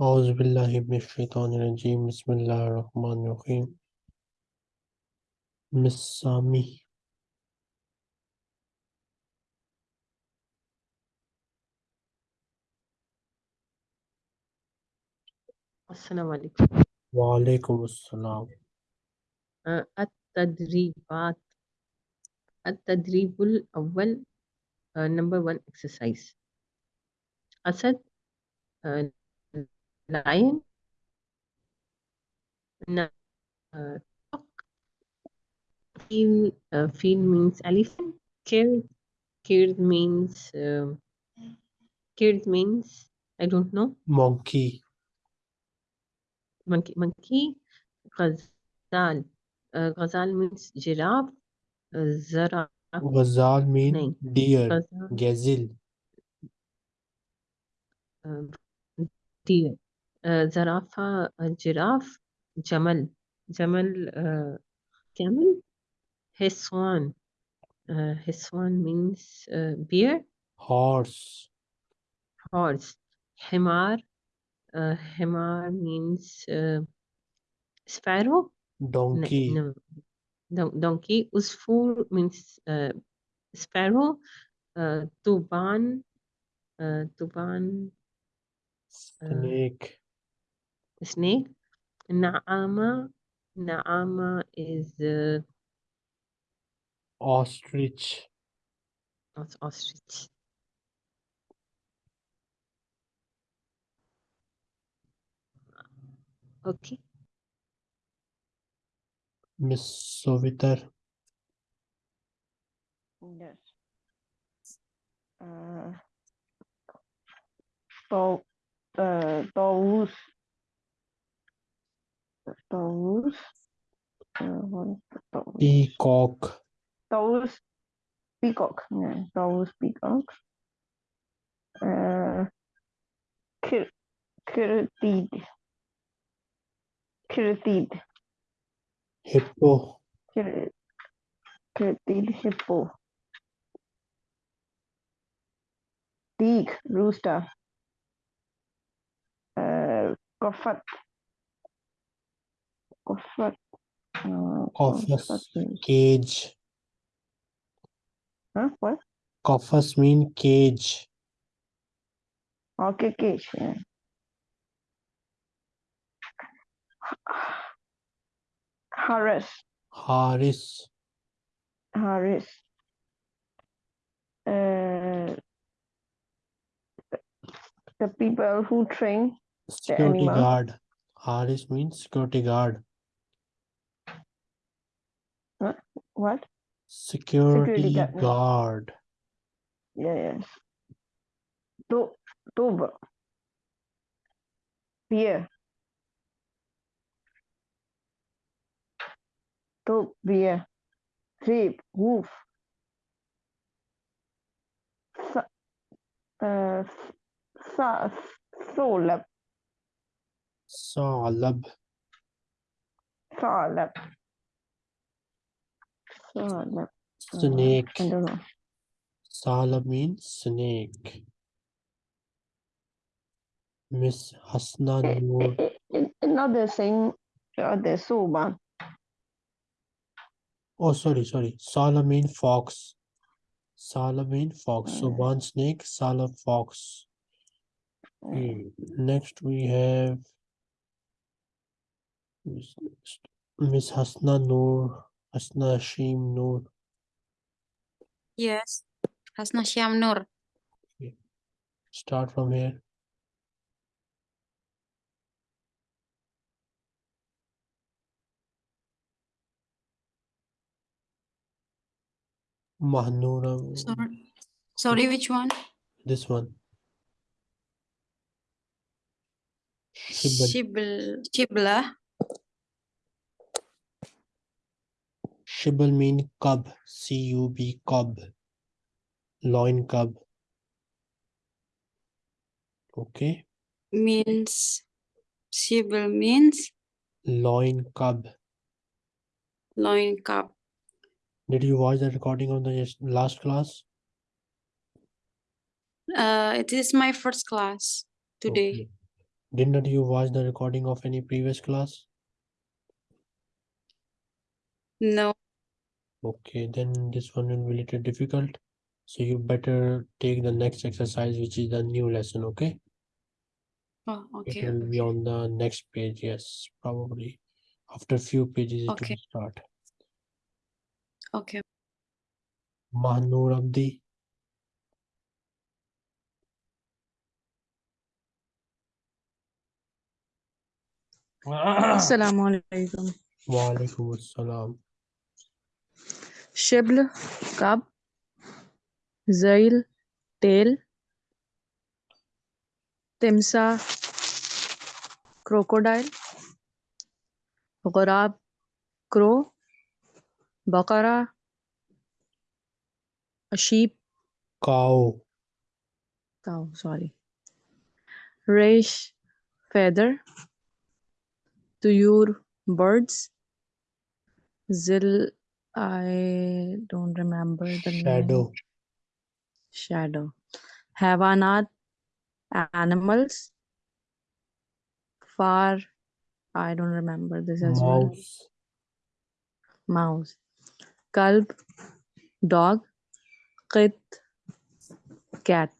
أعوذ بالله من الشيطان الرجيم. بسم الله الرحمن الرحيم. Miss Sami السلام عليكم. وعليكم السلام. آه، التدريبات. التدريب الأول آه، number one exercise. أسد nine, nine uh, feel, uh, feel means elephant. Cared, cared means um, cared means I don't know. Monkey. Monkey, monkey. Ghazal. Uh, ghazal means giraffe. Uh, zara. Ghazal means Nine. deer. Ghazal. Uh, deer. زرافة uh, giraffe جمل جمل uh, camel حصان uh, حصان means uh, bear horse horse حمار uh, حمار means uh, sparrow no, donkey no. Don- donkey usfur means uh, sparrow uh, tuban uh, tuban uh, snake snake naama naama is uh, ostrich os- ostrich okay Miss Sovitar Yes. Uh, to, uh, Taurus. Taurus. What is Taurus? peacock Taurus. Peacock. Yeah, Taurus peacock. Uh, Kir Kiritid. Kiritid. hippo Kir Kiritid hippo. Teak, rooster. Uh, Kofat. Kofat. Uh. Kofat means- cage Huh? What? Kofas mean cage Okay, cage. Yeah. Harris. Haris Harris. Uh, the people who train security guard Haris means security guard what? security, guard, yeah. guard Yeah, yes. To, tub. Beer. Tub, beer. Rib, hoof. Sa, uh, sa, solab, Salab solab. Uh, snake I don't know. Salab means snake Miss Hasna Eh, Noor eh, Another thing, uh, the soba. Oh, sorry, sorry. Sala means fox. Sala means fox. So Mm. one snake, Sala fox. Okay, Next we have Miss Miss Hasna Noor, Hasna Hashim Noor. Yes, Hasna Syam Nur. Start from here. Mahnoora, Sorry, sorry, which one? this one. Shibal. Shibl, Shibla. Shibal mean cub, C-U-B, cub, loin cub. Okay, means Shibl means loin cub. loin cub. Did you watch the recording of the last class? Uh, it is my first class today. Okay. Didn't you watch the recording of any previous class? No okay then this one will be a little difficult. So you better take the next exercise which is the new lesson okay? Oh okay it will be on the next page yes probably. After few pages okay. will start. Okay. Mahnur Abdi. Assalamu alaikum. Wa alaikum assalam. شبل كاب زيل تيل تمساح كروكودايل غراب كرو بقرة sheep Cow, cow sorry ريش feather طيور birds زل I don't remember the Shadow. Name. Shadow. not animals. Far. I don't remember this as Mouse. well. Mouse. Kalb. Dog. Qit. Cat.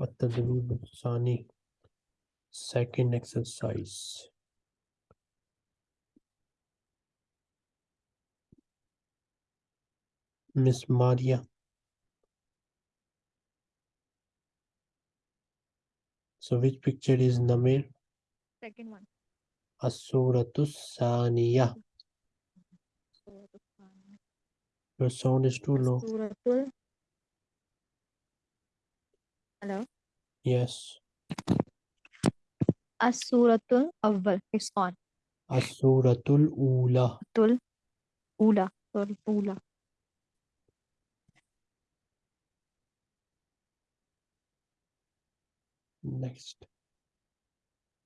At the Sani. Second exercise. Miss Maria. So which picture is Namir? Second one. Asuratus Saniya. Your sound is too low. Hello. Yes. As-Suratul Awwal. It's on. Asuratul Ula. Tul. Ula. Sorry. Ula. Next.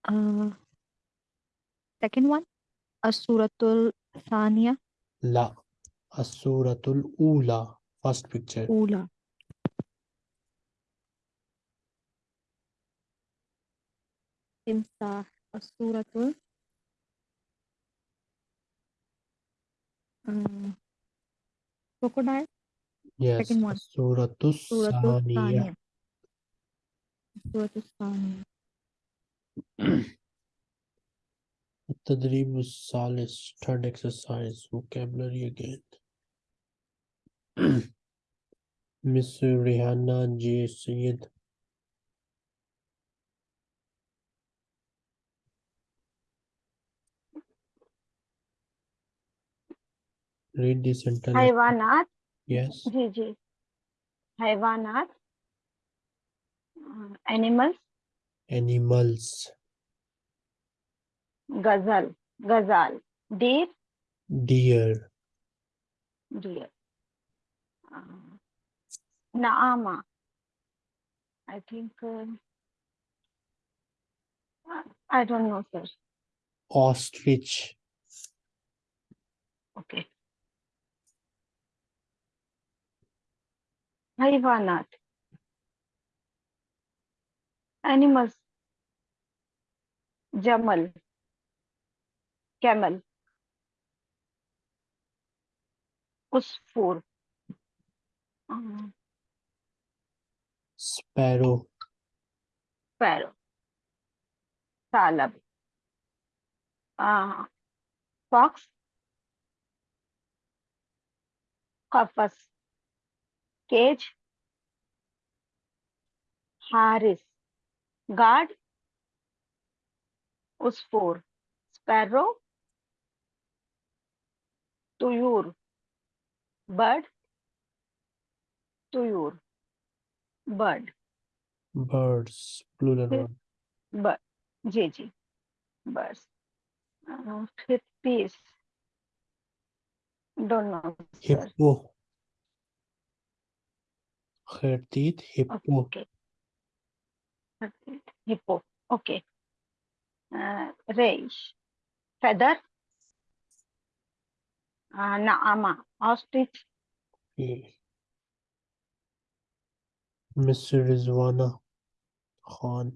Uh, second one. As-Suratul Thaniya. La. Asuratul Ula. First picture. Ula. Timsah. As-Suratul. Uh, crocodile. Yes. second one. Asuratus Suratul الثانية التدريب third exercise vocabulary again Miss Rihanna J. Syed Read this sentence. Hayvanat. Yes. जी जी. Uh, animals? Animals. Ghazal. Ghazal. Deer? Deer. Deer. Uh, naama. I think uh, i don't know sir. Ostrich. Okay. Hayvanat animals जमल camel उसफूर sparrow sparrow सालब fox कफस cage हारिस guard उस फोर sparrow तुयूर बर्ड तुयूर बर्ड। बर्ड्स प्लूरल बर्ड जी जी बर्ड्स। फिर piece. Don't know hippo. खैरतीत hippo. Okay. Hippo okay uh, rage feather uh, naama ostrich Okay. Mr. Rizwana Khan.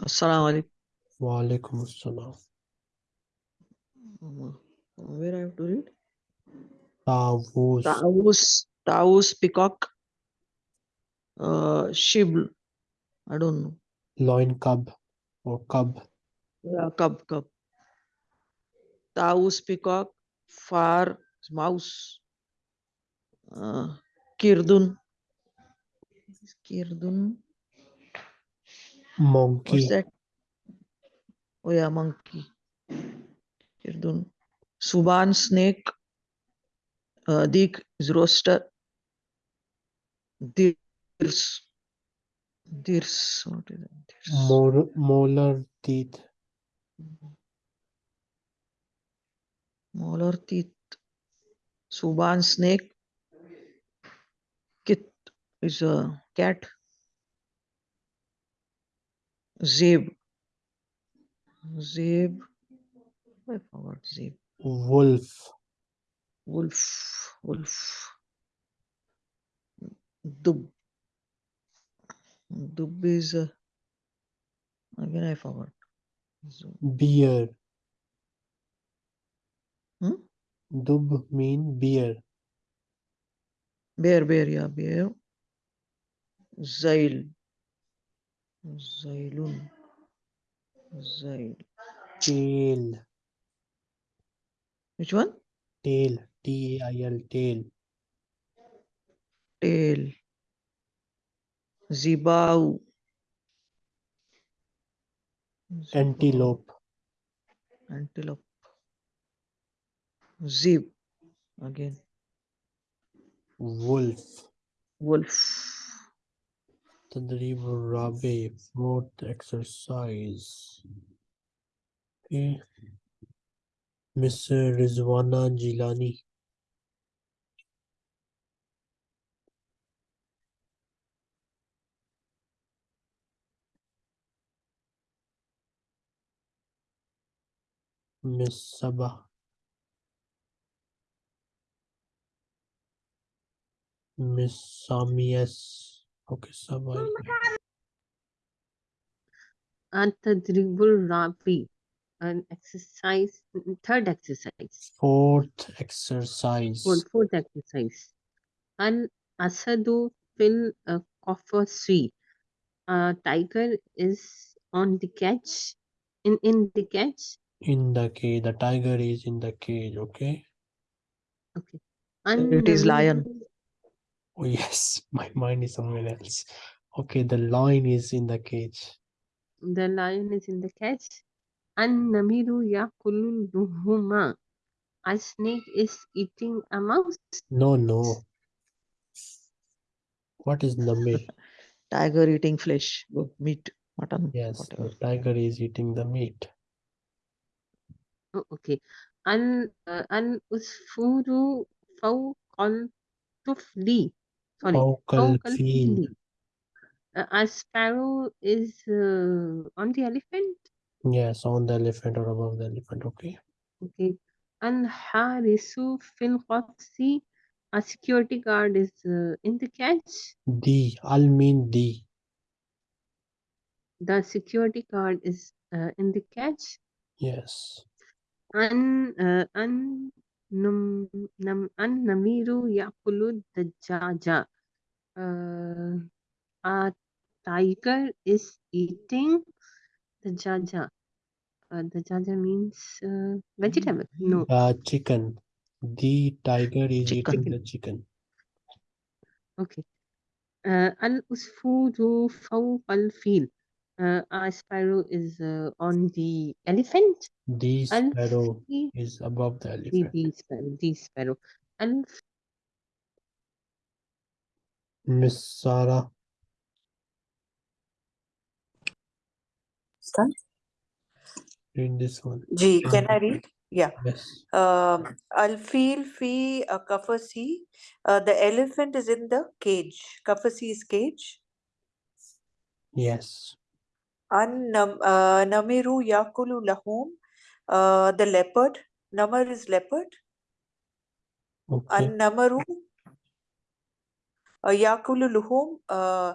Assalamu alaikum. Wa alaikum assalam. Where I have to read? Tawus. Taus, Taus, peacock, uh, shibl. I don't know. Loin cub or cub. Yeah, cub, cub. Taus, peacock, far, mouse. Uh, kirdun. Kirdun. Monkey. What's that? Oh yeah, monkey. Kirdun. Suban, snake. Uh, Dik is roaster. Dirs. Dirs. What is that? Dirs. Mor- molar teeth. Molar teeth. Suban snake. Kit is a cat. Zeb. Zeb. I forgot Zeb. Wolf. Wolf. Wolf. Dub. Dub is a. Again, I forgot. So, Beer. Hmm? Dub mean beer. Beer, beer, yeah, bear. Zail. Zailun. Zail. Tail. Which one? Tail. T A I L. Tail. Tail. Zibau. Antelope. Antelope. Zeb. Again. Wolf. Wolf. Tadrib Rabi. Fourth exercise. Okay. Mr. Rizwana Jilani. Miss Sabah. Miss Sami S. Okay, Sabah. Oh At-tadribul rabi. An exercise, third exercise. Fourth exercise. Fourth, fourth exercise. Al asadu fil qafasi. A tiger is on the catch. In in the catch. In the cage. The tiger is in the cage. Okay. Okay. And it is uh, lion. Oh, yes. My mind is somewhere else. Okay. The lion is in the cage. The lion is in the cage. And namiru yakulu luhuma. A snake is eating a mouse. No, no. What is Namir? Tiger eating flesh. Oh, meat. Mutton. Yes, Whatever. the tiger is eating the meat. Oh, okay. Al uh, al usfuru fawqal tufli. Sorry. Fil. fili. Uh, a sparrow is uh, on the elephant. Yes, on the elephant or above the elephant. Okay. Okay. Harisu fil qafsi. A security guard is uh, in the catch. The. Al mean the. The security guard is uh, in the catch. Yes. An uh, an num nam an namiru yakulu dajaja. Uh, a tiger is eating the jaja. Uh, the jaja means uh, vegetable. No. The chicken. The tiger is Chicken. eating the chicken. Okay. Uh, fawq al fil. Uh, a sparrow is uh, on the elephant. The Al sparrow fi- is above the the, elephant. the sparrow. The sparrow. Al Miss Sarah. Start? Read this one. G, can I read? Yeah. Yes. Um, Al-fil fi uh, kafasi. Uh, the elephant is in the cage. Kafasi is cage. Yes. An uh, namiru yakulu lahum. Uh, the leopard. Namar is leopard. Okay. An namaru. Yakulu luhum. Uh,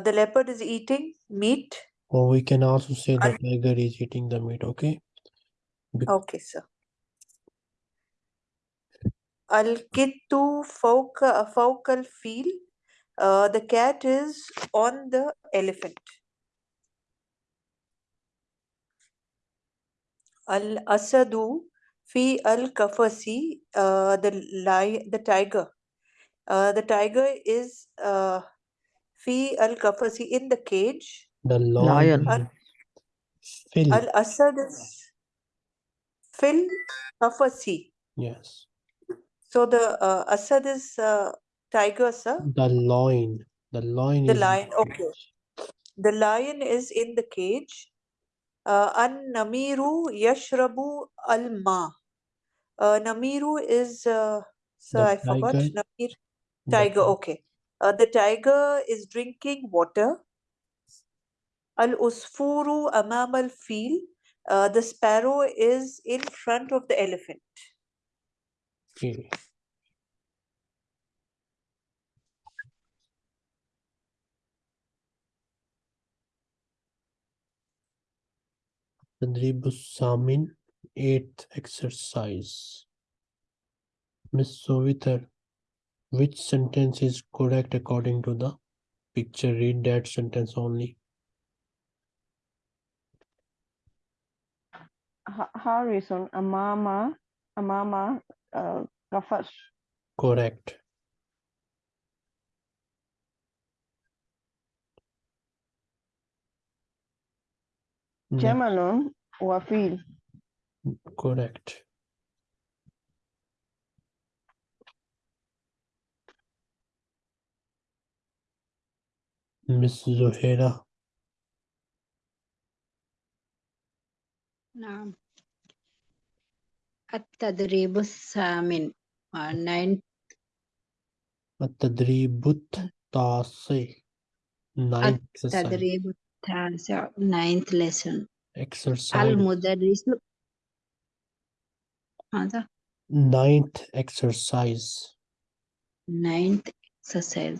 the leopard is eating meat. Or we can also say the tiger is eating the meat, okay? Bec- Okay, sir. Al-kittu fawqa al-fil. The cat is on the elephant. Al-asadu fi al-kafasi. Uh, the lion, the tiger. Uh, the tiger is uh, fi al-kafasi in the cage. The Lion. lion. Phil. Al-asad is fil kafasi. Yes. So the uh, asad is uh, tiger, sir. The lion. The lion The is lion, okay. The lion is in the cage. Uh, An namiru yashrabu al ma. Uh, namiru is, uh, sir, The I forgot. tiger. Namir, tiger, okay. Uh, the tiger is drinking water. Al usfuru amam al fil. Uh, the sparrow is in front of the elephant. Okay. Tadrib Samin, eighth exercise. Miss Sovitar, which sentence is correct according to the picture? Read that sentence only. Ha- Harrison Amama Amama uh, Gafas. Correct. Next, Jamalun Wafil. correct. Miss Zuhaira, نعم التدريب الثامن uh, nine التدريب التاسع ninth exercise التدريب التاسع ninth lesson exercise المدرس هذا ninth exercise ninth exercise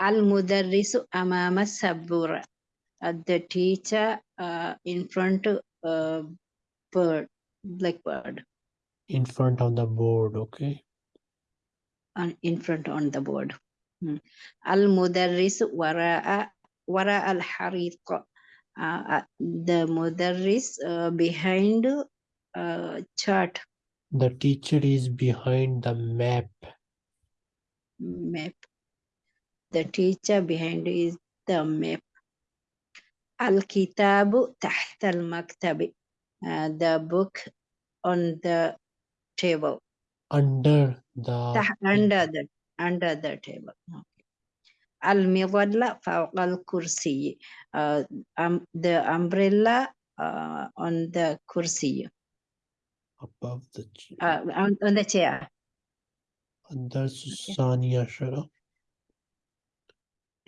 المدرس أمام السبورة Uh, the teacher uh, in front uh, bird blackbird in front of the board okay on in front on the board Hmm. المدرس وراء wara al hariq uh, uh, the mudarris uh, behind uh, chart? The teacher is behind the map. Map. The teacher behind is the map. Al kitabu taht al maktabi uh, the book on the table. Under the under the under the table. المظلة فوق الكرسي uh, um, the umbrella uh, on the كرسي above the ch- uh, on, on the chair الدرس الثاني عشر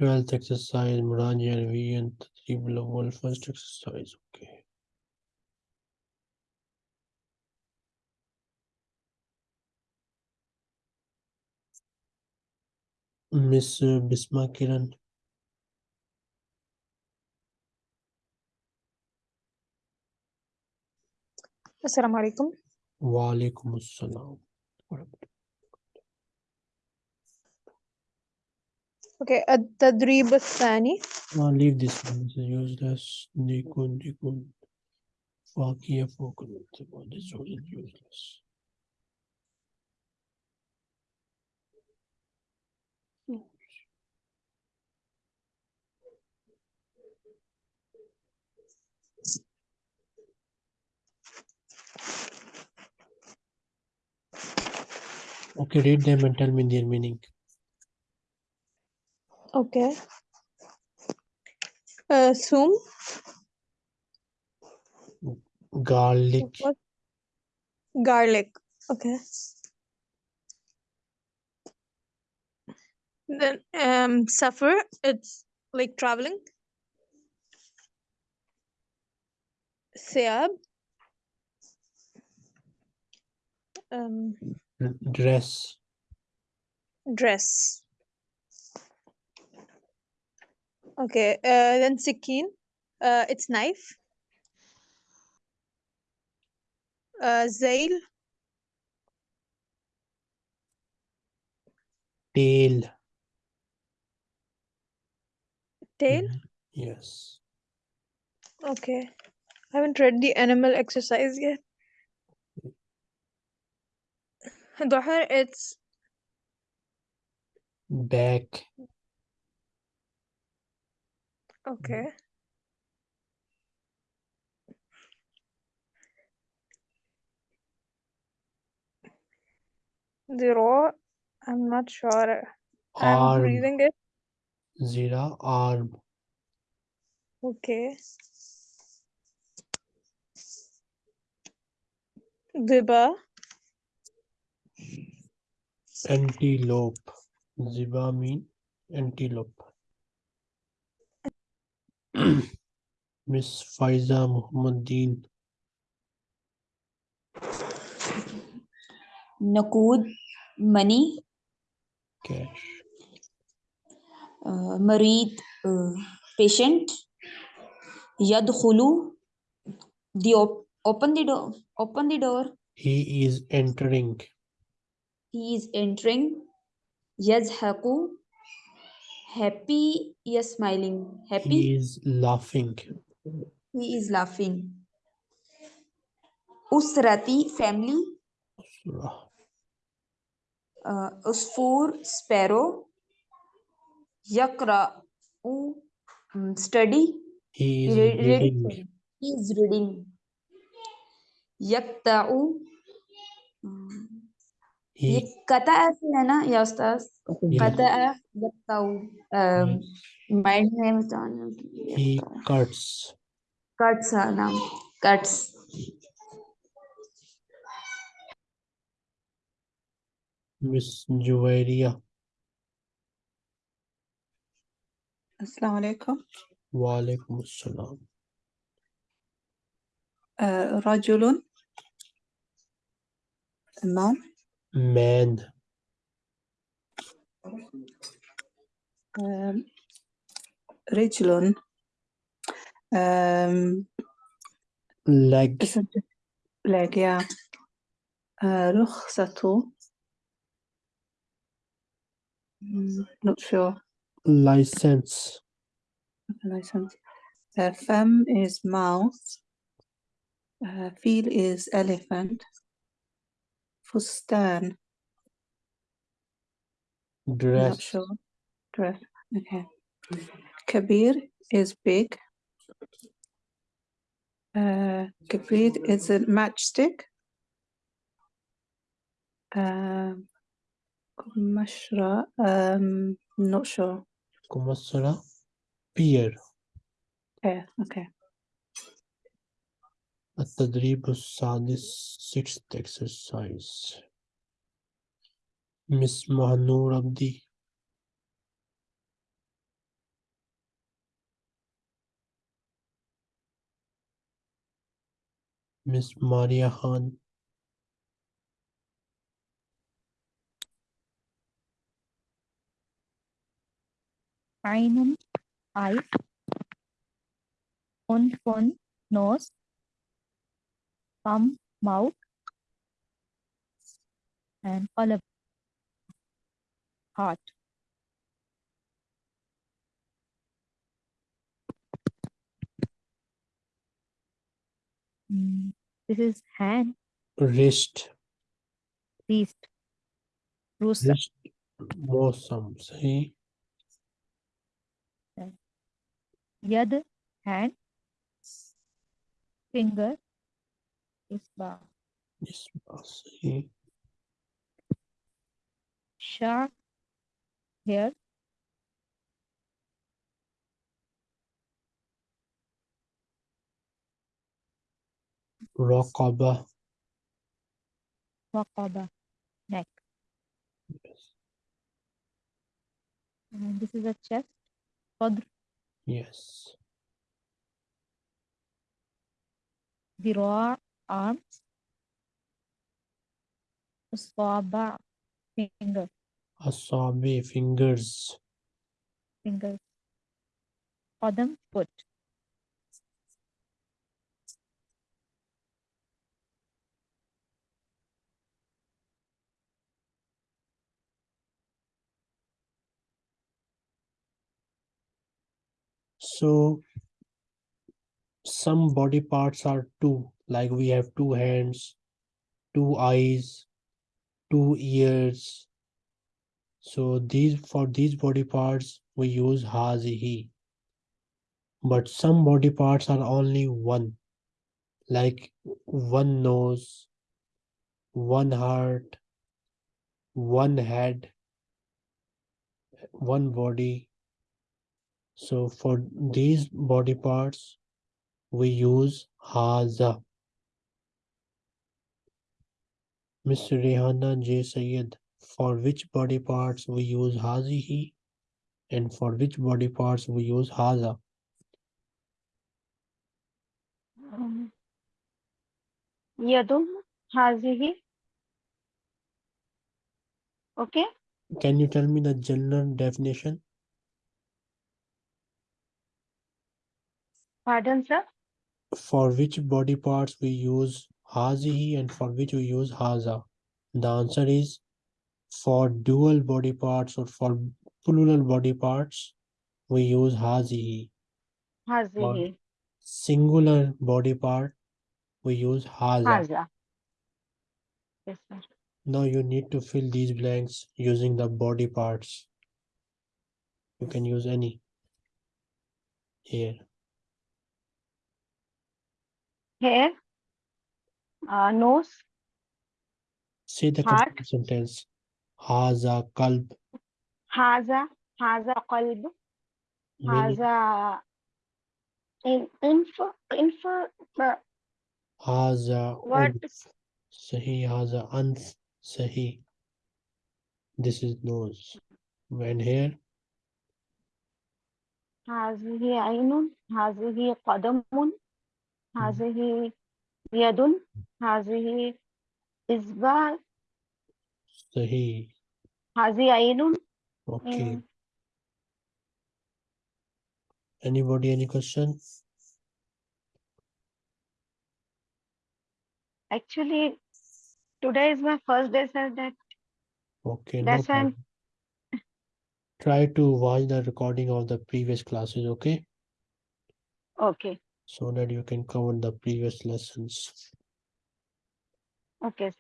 12th exercise مراجعة علميا التدريب الأول first exercise Miss Bisma Kiran السلام عليكم وعليكم السلام اوكي التدريب الثاني I'll leave this one this is useless Nikun Nikun Fakia Fokun this one is useless Okay, read them and tell me their meaning. Okay. Uh, Zoom. Garlic. What? Garlic. Okay. Then um, suffer. It's like traveling. Seab. Um, dress, dress. Okay, uh, then sikin, uh, it's knife. Uh, zail, Tail. tail. Mhm. Yes. Okay, I haven't read the animal exercise yet. Doher, it's Back. okay. Zero, I'm not sure. I'm Arm. reading it. Zero Arm. Okay. Diba, Antelope. Ziba mean antelope. Miss Faiza Muhammadin. Nakud, money. Cash. Uh, Marid, uh, patient. Yadkhulu, the op open the door. Open the door. He is entering. he is entering yazhaku happy yes smiling happy he is laughing he is laughing usrati family uh, usfur sparrow yakra u study he is Re reading he is reading yakta u ये कता ऐसी है ना या उस्ताद? कता यक्ताउ हम्म। Mind में बताना cuts कट्स है नाम। कट्स मिस जुवैरिया। अस्सलाम वालेकुम। वालेकुम अस्सलाम। रजुल man Man. آم، رجل آم، Leg. isn't it leg yeah آه، رخصة Mm, not sure License. license uh, fem is mouth uh, feel is elephant for stern? Dress. Not sure. Dress. Okay. Kabir is big. Uh, Kabir is a matchstick. Um, Kumashra, um, not sure. Kumashra, beer. Yeah, okay. التدريب السادس sixth exercise. Miss Mahanur Abdi. Miss Maria Khan. عين eye أنف nose palm, mouth, and column, heart. Mm, this is hand. Wrist. Wrist. Wrist. Gruesome. See? Yad, hand, finger, isba Yes. See. sharp hair Raqaba. raqaba neck Yes. and this is a chest صدر Yes. ذراع arms, asaba, finger, asabi, fingers, fingers, qadam, foot, So some body parts are two like we have two hands, two eyes, two ears. So these for these body parts we use hazihi. But some body parts are only one, like one nose, one heart, one head, one body. So for these body parts, we use haza. Mr. Rehana J. Sayed, for which body parts we use hazihi and for which body parts we use haza? Um, yadum hazihi. Okay. Can you tell me the general definition? Pardon, sir? For which body parts we use hazihi and for which we use haza? The answer is for dual body parts or for plural body parts, we use hazihi. Hazihi. Singular body part, we use haza. haza. Yes, sir. Now you need to fill these blanks using the body parts. You can use any here. Here? uh, nose Say the Heart. complete sentence. Haza kalb. هذا هذا قلب Meaning هذا in inf inf uh, haza What? unf. Sahi haza anf. Sahi. This is nose. When here هذه عين هذه قدم هذه يد هذه إصبع sahi. هذه عين Okay. Mm. Anybody any question? actually today is my first day sir that Okay, no That's why I'm- problem. Try to watch the recording of the previous classes, okay? okay so that you can cover the previous lessons. Okay.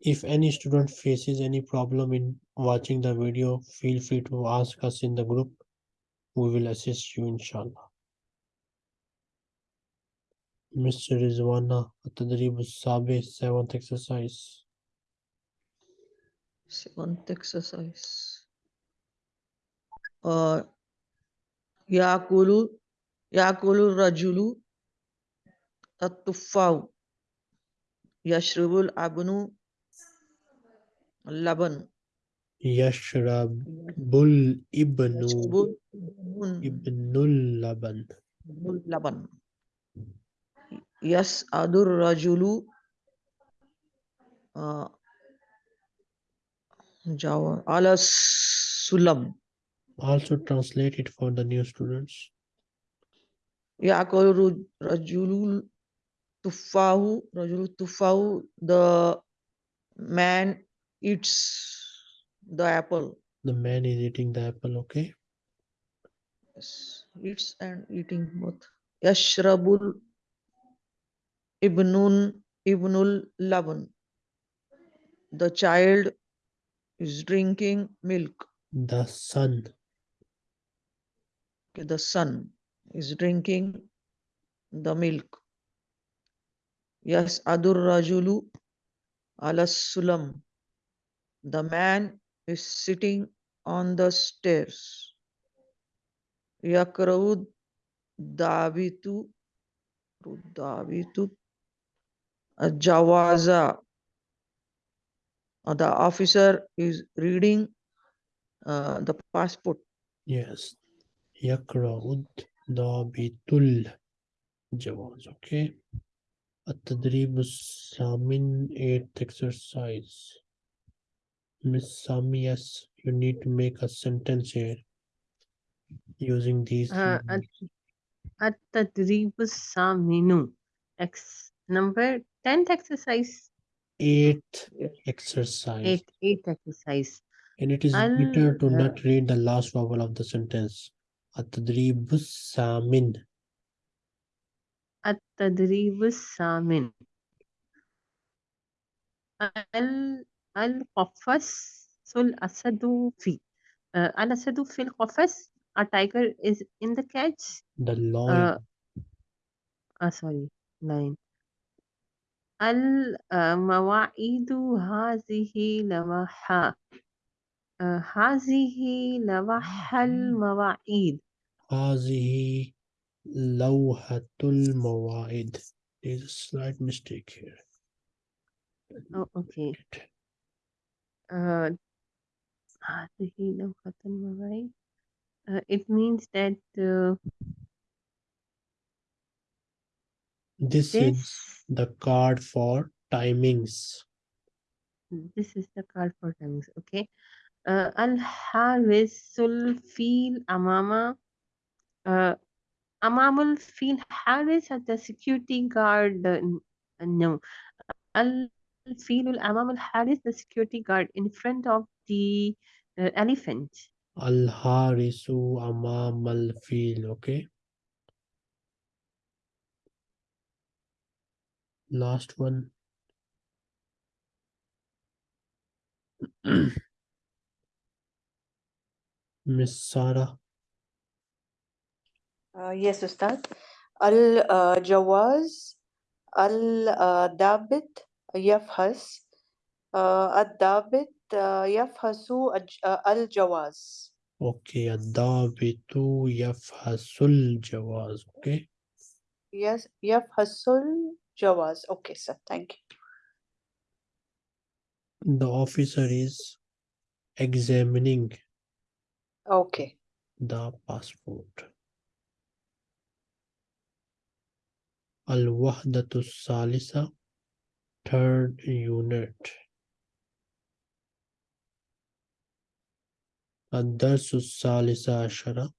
If any student faces any problem in watching the video, feel free to ask us in the group. We will assist you inshallah. Mr. Rizwana, Atadrib Sabi, 7th exercise. 7th exercise. Uh, Yakulu yakulu rajulu at-tuffau yashrabul abnu laban Yashrabul ibnu ibnul laban. ibnul laban yas'adur rajulu uh, Java ala sulam Also translate it for the new students. Yakulu rajulul tuffahu rajulul tuffahu the man eats the apple. The man is eating the apple, okay? yes eats and eating both. Yashrabul ibnun ibnul laban the child is drinking milk. The son, okay, the son is drinking the milk. Yes adur rajulu ala sulam. The man is sitting on the stairs. Yakraud davitu davitu jawaza. Uh, the officer is reading uh, the passport. Yes. Yakra'ud dabitul jawaz, okay? التدريب الثامن eighth exercise. Miss Sami, yes, you need to make a sentence here using these. Uh, numbers. التدريب الثامن Ex number 10th exercise Eighth exercise. 8 8 exercise And it is I'll, better to uh, not read the last vowel of the sentence. التدريب الثامن. التدريب الثامن. ال القفص الأسد في uh, الأسد في القفص a tiger is in the cage. The lion. uh, uh, sorry line المواعيد هذه لوحة هذه لوح المواعيد. هذه لوحة المواعيد. There's a slight mistake here. oh, okay uh, هذه لوحة المواعيد uh, it means that uh, This this is the card for timings. this is the card for timings okay uh, الحارس الفيل أمام uh, أمام الفيل حارس the security guard uh, n- uh, no الفيل الأمام الحارس the security guard in front of the uh, elephant الحارس أمام الفيل. Okay. Last one. Miss Sarah. Uh, yes, Ustad. Al-jawaz, uh, al-dabit, uh, yafhas. Al-dabit, yafhasu al-jawaz. Okay, al-dabitu yafhasul jawaz. Okay. Yes, yafhasul jawaz. Okay, sir. Thank you. The officer is examining. Okay. The passport. الوحدة الثالثة third unit الدرس الثالث عشر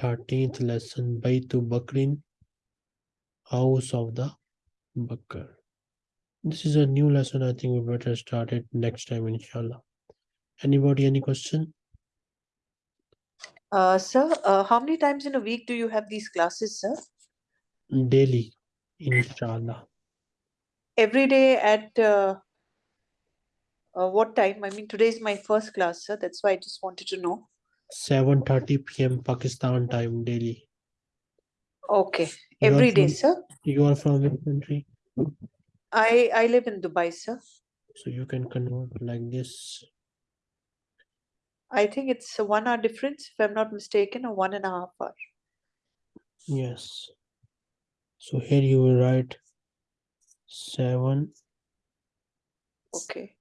13th lesson بيت بكر house of the Bakr. This is a new lesson. I think we better start it next time, inshallah. Anybody, any question? Uh, sir, uh, how many times in a week do you have these classes, sir? Daily, inshallah. Every day at uh, uh, what time? I mean, today is my first class, sir. That's why I just wanted to know. 7.30 p.m. Pakistan time daily. Okay, every day, from- sir. You are from which country? I I live in Dubai, sir. So you can convert like this. I think it's a one hour difference, if I'm not mistaken, or one and a half hour. Yes. So here you will write 7 Okay.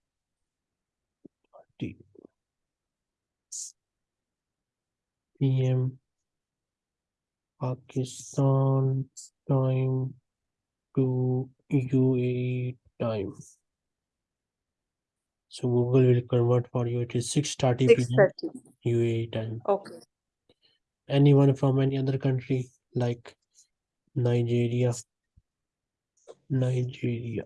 p.m. Pakistan time to UAE time. So Google will convert for you. It is 6.30 p.m. UAE time. Okay. Anyone from any other country like Nigeria? Nigeria.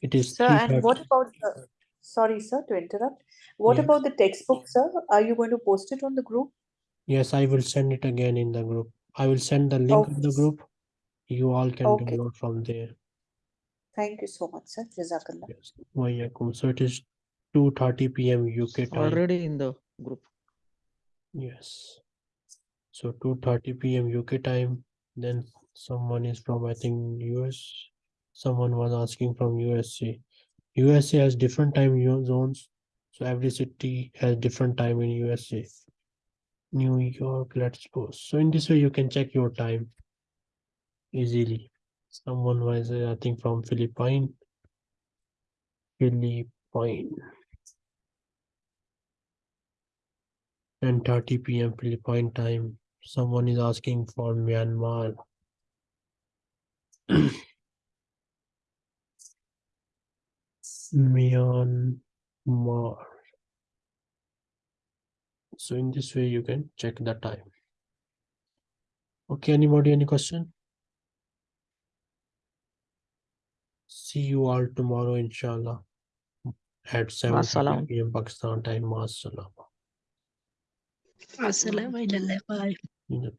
It is Sir, and what about the, sorry, sir, to interrupt. What Yes. about the textbook, sir? Are you going to post it on the group? Yes, I will send it again in the group. I will send the link of the group. You all can Okay. download from there. Thank you so much, sir. Jazakallah. Yes. Wayakum. So it is 2:30 p.m. UK time. Already in the group. Yes. So 2:30 p.m. UK time. Then someone is from I think US. Someone was asking from USA. USA has different time zones. So every city has different time in USA. New York, let's suppose. So in this way you can check your time easily. Someone was uh, I think from Philippine. Philippine. 10:30 p.m. Philippine time. Someone is asking for Myanmar. Myanmar. So in this way you can check the time. Okay, anybody, any question? See you all tomorrow, inshallah, at 7 p.m. Pakistan time. Masalam. السلام إلى اللقاء In the